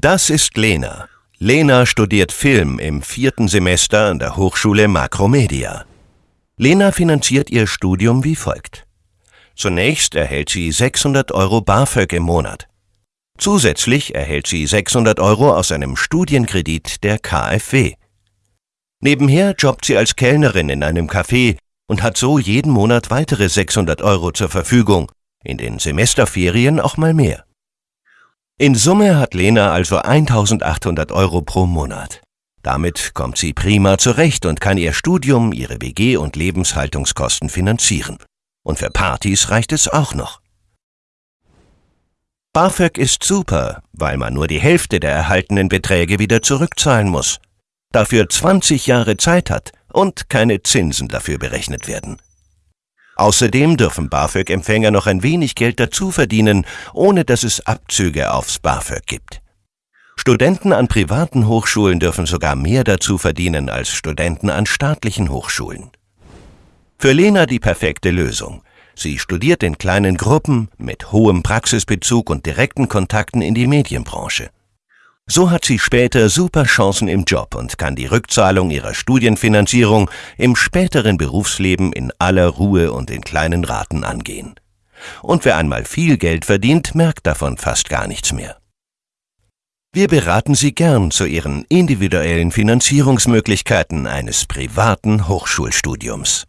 Das ist Lena. Lena studiert Film im vierten Semester an der Hochschule Makromedia. Lena finanziert ihr Studium wie folgt. Zunächst erhält sie 600 Euro BAföG im Monat. Zusätzlich erhält sie 600 Euro aus einem Studienkredit der KfW. Nebenher jobbt sie als Kellnerin in einem Café und hat so jeden Monat weitere 600 Euro zur Verfügung, in den Semesterferien auch mal mehr. In Summe hat Lena also 1800 Euro pro Monat. Damit kommt sie prima zurecht und kann ihr Studium, ihre WG und Lebenshaltungskosten finanzieren. Und für Partys reicht es auch noch. BAföG ist super, weil man nur die Hälfte der erhaltenen Beträge wieder zurückzahlen muss, dafür 20 Jahre Zeit hat und keine Zinsen dafür berechnet werden. Außerdem dürfen BAföG-Empfänger noch ein wenig Geld dazu verdienen, ohne dass es Abzüge aufs BAföG gibt. Studenten an privaten Hochschulen dürfen sogar mehr dazu verdienen als Studenten an staatlichen Hochschulen. Für Lena die perfekte Lösung. Sie studiert in kleinen Gruppen mit hohem Praxisbezug und direkten Kontakten in die Medienbranche. So hat sie später super Chancen im Job und kann die Rückzahlung ihrer Studienfinanzierung im späteren Berufsleben in aller Ruhe und in kleinen Raten angehen. Und wer einmal viel Geld verdient, merkt davon fast gar nichts mehr. Wir beraten Sie gern zu Ihren individuellen Finanzierungsmöglichkeiten eines privaten Hochschulstudiums.